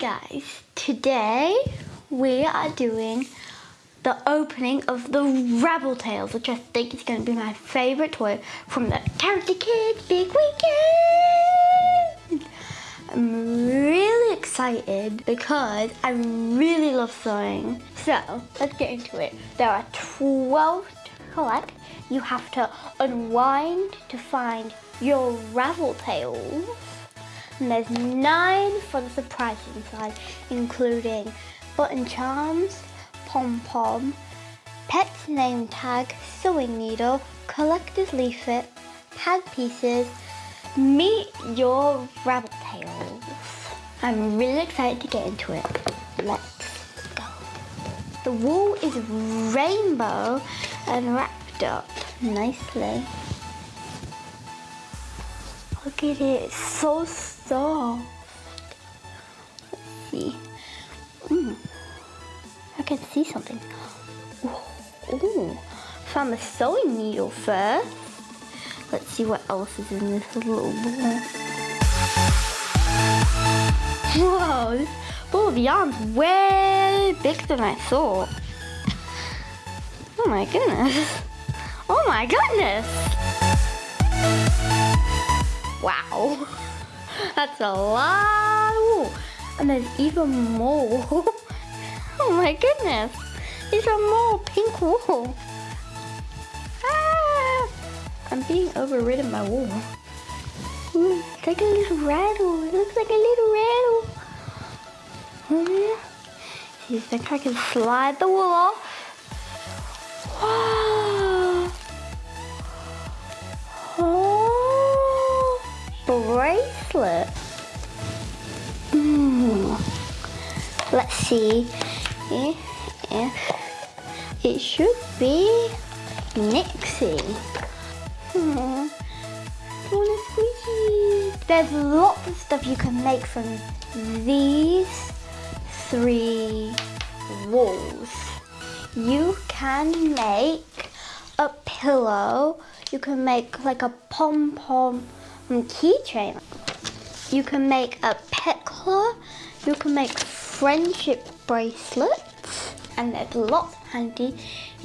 guys, today we are doing the opening of the Ravel Tales, which I think is going to be my favourite toy from the Character Kids Big Weekend. I'm really excited because I really love sewing. So, let's get into it. There are 12 to collect. You have to unwind to find your Ravel Tales. And there's nine for the surprise inside, including button charms, pom-pom, pet's name tag, sewing needle, collector's leaflet, tag pieces, meet your rabbit tails. I'm really excited to get into it. Let's go. The wool is rainbow and wrapped up nicely. Look at it, so soft. Let's see. Mm. I can see something. Oh, found the sewing needle first. Let's see what else is in this little ball. Whoa, this ball of yarn's way bigger than I thought. Oh my goodness. Oh my goodness. Wow. That's a lot. Ooh. And there's even more. oh my goodness. These are more pink wool. Ah, I'm being overridden by wool. Ooh, it's like a little rattle. It looks like a little rattle. Oh. See if think I can slide the wool off. Wow. Bracelet. Mm. Let's see if, if it should be Nixie. Hmm. There's lots of stuff you can make from these three walls. You can make a pillow. You can make like a pom-pom keychain. You can make a pet claw, You can make friendship bracelets. And there's lots of handy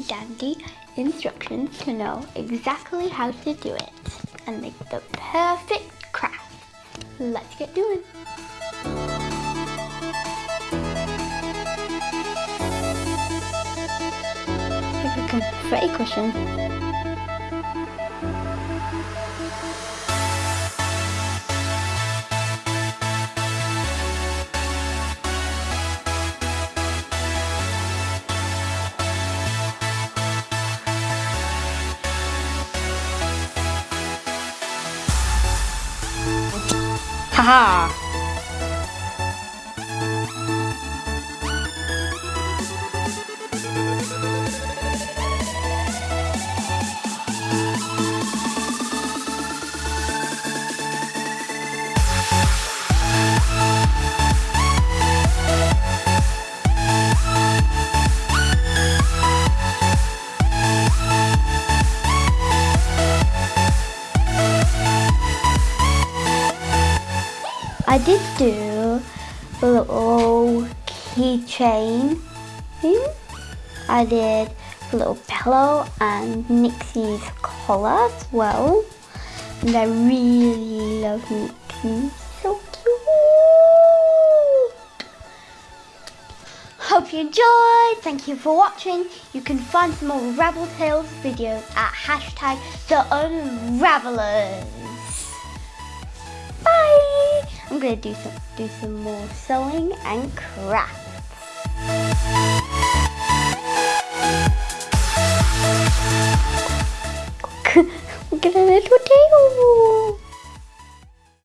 dandy instructions to know exactly how to do it and make the perfect craft. Let's get doing. Like a confetti cushion. Haha! I did do a little keychain thing. I did a little pillow and Nixie's collar as well. And I really love Nixie. So cute. Hope you enjoyed. Thank you for watching. You can find some more Ravel Tales videos at hashtag the Unravelers. Gonna do some do some more sewing and crafts.